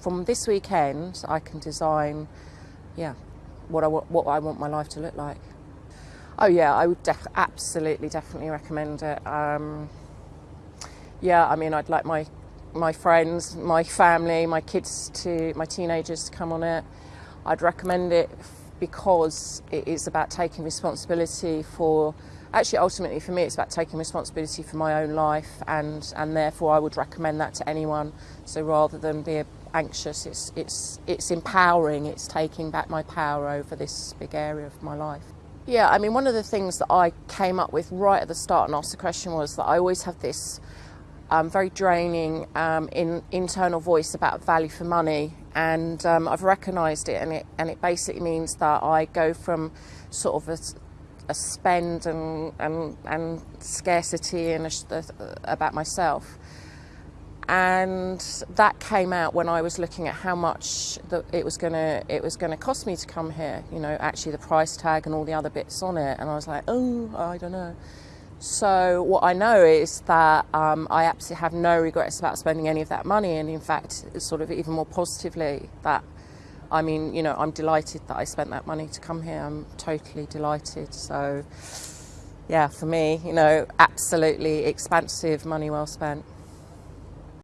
from this weekend, I can design, yeah, what I want, what I want my life to look like. Oh yeah, I would def- absolutely, definitely recommend it. Um, yeah, I mean, I'd like my my friends, my family, my kids to my teenagers to come on it. I'd recommend it because it is about taking responsibility for actually ultimately for me it's about taking responsibility for my own life and and therefore I would recommend that to anyone. So rather than be anxious it's it's it's empowering. It's taking back my power over this big area of my life. Yeah I mean one of the things that I came up with right at the start and asked the question was that I always have this um, very draining um, in internal voice about value for money and um, I've recognised it and it and it basically means that I go from sort of a a spend and, and, and scarcity and a, about myself. And that came out when I was looking at how much the, it was going to it was to cost me to come here. You know, actually the price tag and all the other bits on it. And I was like, oh, I don't know. So what I know is that um, I absolutely have no regrets about spending any of that money, and in fact, sort of even more positively, that I mean, you know, I'm delighted that I spent that money to come here. I'm totally delighted. So, yeah, for me, you know, absolutely expansive money well spent.